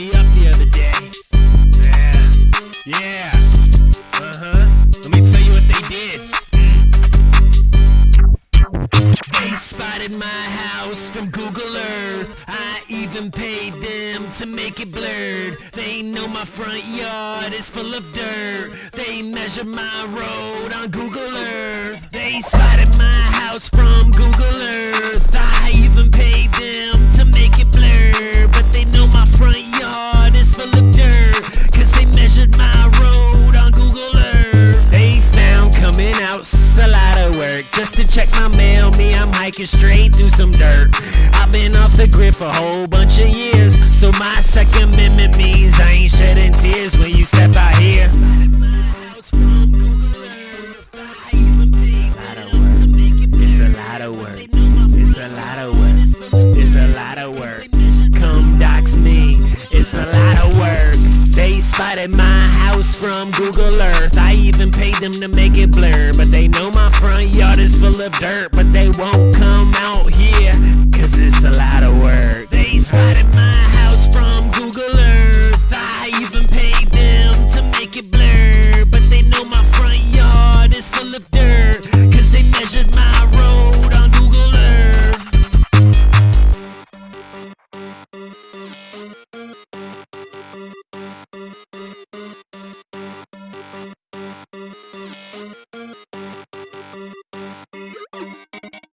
me up the other day. Yeah, yeah, uh huh. Let me tell you what they did. They spotted my house from Google Earth. I even paid them to make it blurred. They know my front yard is full of dirt. They measured my road on Google Earth. They spotted my house from Google Earth. Work. Just to check my mail, me, I'm hiking straight through some dirt. I've been off the grid for a whole bunch of years. So my second amendment means I ain't shedding tears when you step out here. It's a lot of work. It's a lot of work. It's a lot of work. Come dox me. It's a lot of work. They spotted my house from Google Earth. I even paid them to make it blur. But they know my front of dirt. But they won't come out